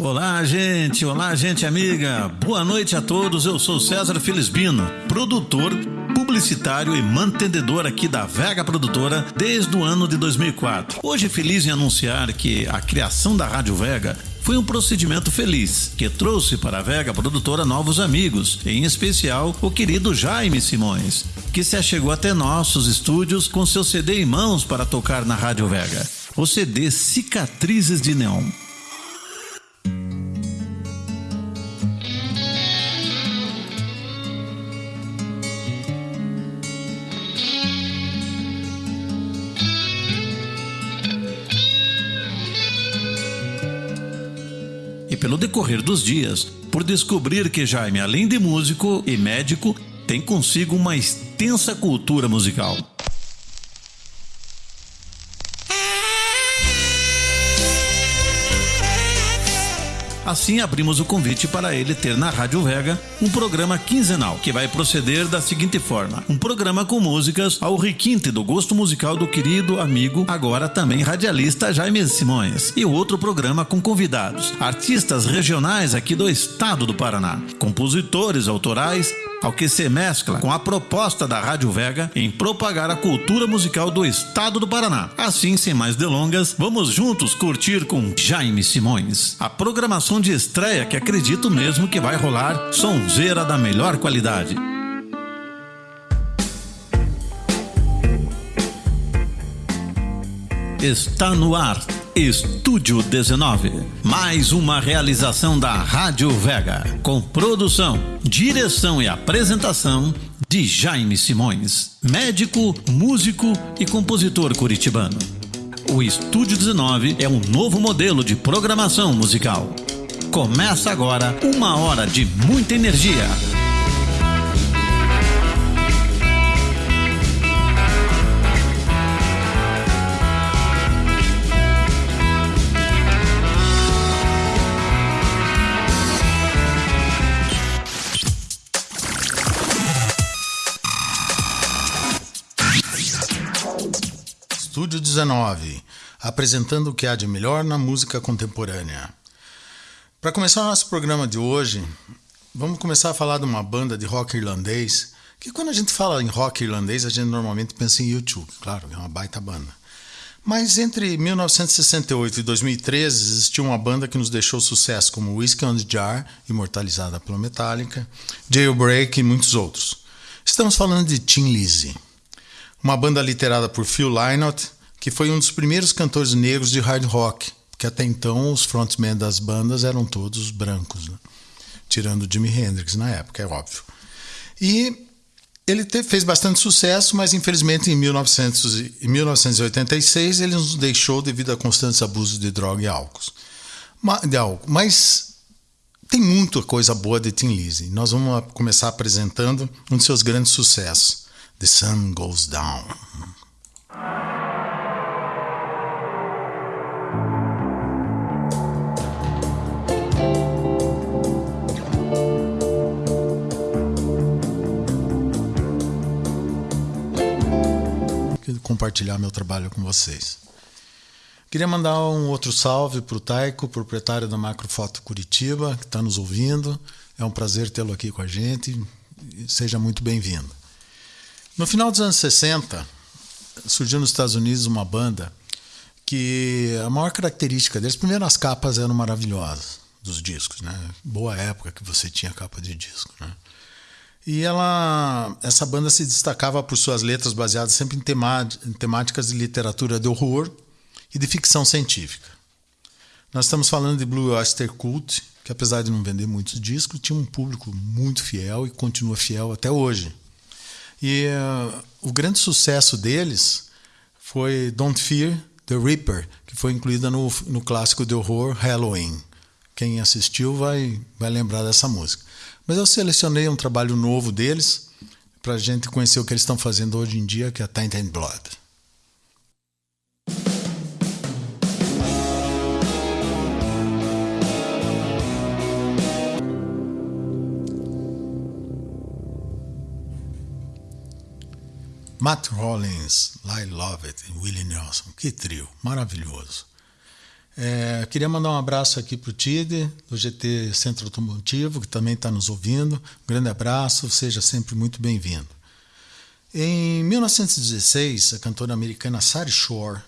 Olá, gente. Olá, gente amiga. Boa noite a todos. Eu sou César Felisbino, produtor, publicitário e mantenedor aqui da Vega Produtora desde o ano de 2004. Hoje feliz em anunciar que a criação da Rádio Vega foi um procedimento feliz que trouxe para a Vega Produtora novos amigos, em especial o querido Jaime Simões, que se achegou até nossos estúdios com seu CD em mãos para tocar na Rádio Vega. O CD Cicatrizes de Neon. Pelo decorrer dos dias, por descobrir que Jaime, além de músico e médico, tem consigo uma extensa cultura musical. Assim, abrimos o convite para ele ter na Rádio Vega um programa quinzenal que vai proceder da seguinte forma: um programa com músicas ao requinte do gosto musical do querido amigo, agora também radialista Jaime Simões, e outro programa com convidados, artistas regionais aqui do estado do Paraná, compositores autorais ao que se mescla com a proposta da Rádio Vega em propagar a cultura musical do estado do Paraná. Assim, sem mais delongas, vamos juntos curtir com Jaime Simões a programação de estreia que acredito mesmo que vai rolar sonzeira da melhor qualidade. Está no ar Estúdio 19. Mais uma realização da Rádio Vega, com produção, direção e apresentação de Jaime Simões, médico, músico e compositor curitibano. O Estúdio 19 é um novo modelo de programação musical. Começa agora uma hora de muita energia Estúdio 19, apresentando o que há de melhor na música contemporânea. Para começar o nosso programa de hoje, vamos começar a falar de uma banda de rock irlandês, que quando a gente fala em rock irlandês, a gente normalmente pensa em YouTube, claro, é uma baita banda. Mas entre 1968 e 2013 existiu uma banda que nos deixou sucesso, como Whiskey on the Jar, imortalizada pela Metallica, Jailbreak e muitos outros. Estamos falando de Tim Lizzy uma banda liderada por Phil Lynott, que foi um dos primeiros cantores negros de hard rock, porque até então os frontmen das bandas eram todos brancos, né? tirando Jimi Hendrix na época, é óbvio. E ele fez bastante sucesso, mas infelizmente em 1900, 1986 ele nos deixou devido a constantes abusos de droga e álcool. De álcool. Mas tem muita coisa boa de Tim Lizzy. Nós vamos começar apresentando um de seus grandes sucessos. The sun goes down. compartilhar meu trabalho com vocês. Queria mandar um outro salve para o Taico, proprietário da Macrofoto Curitiba, que está nos ouvindo. É um prazer tê-lo aqui com a gente. Seja muito bem-vindo. No final dos anos 60, surgiu nos Estados Unidos uma banda que a maior característica deles, primeiro as capas eram maravilhosas dos discos, né? Boa época que você tinha capa de disco, né? E ela, essa banda se destacava por suas letras baseadas sempre em, em temáticas de literatura de horror e de ficção científica. Nós estamos falando de Blue Oyster Cult, que apesar de não vender muitos discos, tinha um público muito fiel e continua fiel até hoje. E uh, o grande sucesso deles foi Don't Fear the Reaper, que foi incluída no, no clássico de horror Halloween. Quem assistiu vai, vai lembrar dessa música. Mas eu selecionei um trabalho novo deles para a gente conhecer o que eles estão fazendo hoje em dia, que é Tainted Blood. Matt Rollins, Lyle Lovett e Willie Nelson. Que trio, maravilhoso. É, queria mandar um abraço aqui para o Tide, do GT Centro Automotivo, que também está nos ouvindo. Um grande abraço, seja sempre muito bem-vindo. Em 1916, a cantora americana Sari Shore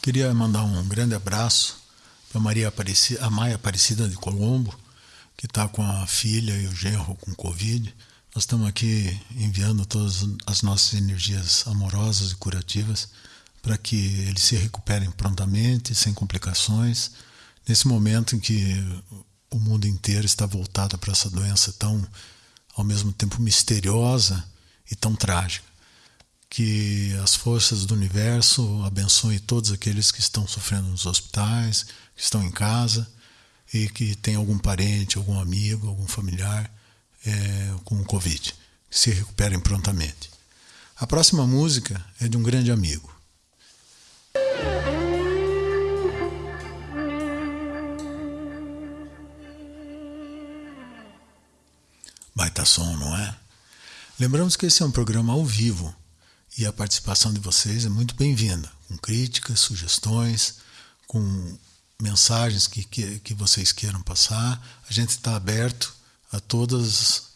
queria mandar um grande abraço para Maria Aparecida, a Maia Aparecida de Colombo, que está com a filha e o genro com Covid. Nós estamos aqui enviando todas as nossas energias amorosas e curativas para que eles se recuperem prontamente, sem complicações, nesse momento em que o mundo inteiro está voltado para essa doença tão, ao mesmo tempo, misteriosa e tão trágica. Que as forças do universo abençoem todos aqueles que estão sofrendo nos hospitais, que estão em casa e que tem algum parente, algum amigo, algum familiar é, com Covid, que se recuperem prontamente. A próxima música é de um grande amigo. Baita som, não é? Lembramos que esse é um programa ao vivo e a participação de vocês é muito bem-vinda, com críticas, sugestões, com mensagens que, que, que vocês queiram passar. A gente está aberto a todas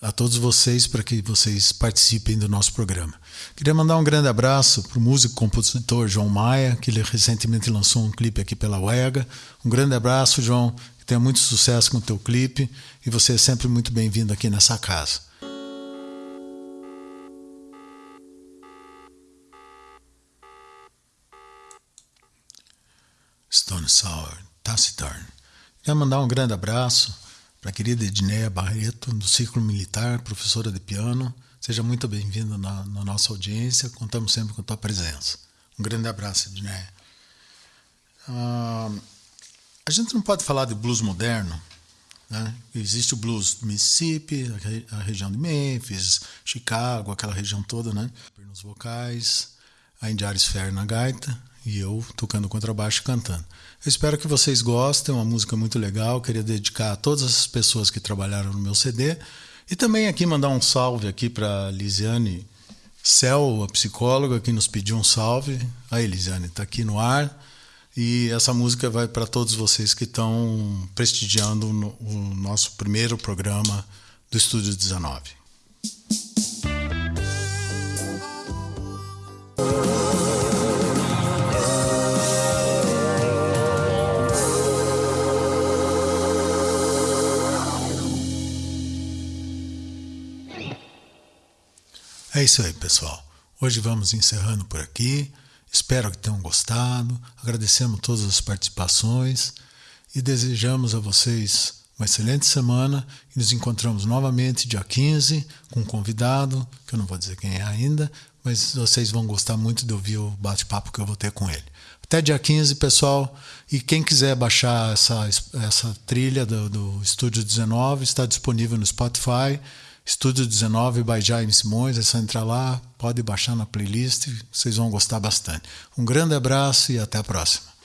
a todos vocês para que vocês participem do nosso programa. Queria mandar um grande abraço para o músico e compositor João Maia, que ele recentemente lançou um clipe aqui pela UEGA. Um grande abraço, João, que tenha muito sucesso com o teu clipe e você é sempre muito bem-vindo aqui nessa casa. Stone Sour, Taciturn. Queria mandar um grande abraço para a querida Edneia Barreto, do Círculo Militar, professora de piano. Seja muito bem-vinda na, na, nossa audiência, contamos sempre com a tua presença. Um grande abraço, Edneia. Ah, a gente não pode falar de blues moderno. Né? Existe o blues do Mississippi, a região de Memphis, Chicago, aquela região toda, né? Nos vocais, a Indiares Fair na gaita e eu tocando contrabaixo e cantando. Eu espero que vocês gostem, é uma música muito legal. Queria dedicar a todas as pessoas que trabalharam no meu CD e também aqui mandar um salve aqui para Lisiane Cel, a psicóloga que nos pediu um salve. Aí, Lisiane, está aqui no ar. E essa música vai para todos vocês que estão prestigiando o nosso primeiro programa do Estúdio 19. É isso aí, pessoal. Hoje vamos encerrando por aqui. Espero que tenham gostado. Agradecemos todas as participações e desejamos a vocês uma excelente semana e nos encontramos novamente dia 15 com um convidado, que eu não vou dizer quem é ainda, mas vocês vão gostar muito de ouvir o bate-papo que eu vou ter com ele. Até dia 15, pessoal. E quem quiser baixar essa, essa trilha do, do Estúdio 19, está disponível no Spotify Estúdio 19 by Jaime Simões, é só entrar lá, pode baixar na playlist, vocês vão gostar bastante. Um grande abraço e até a próxima.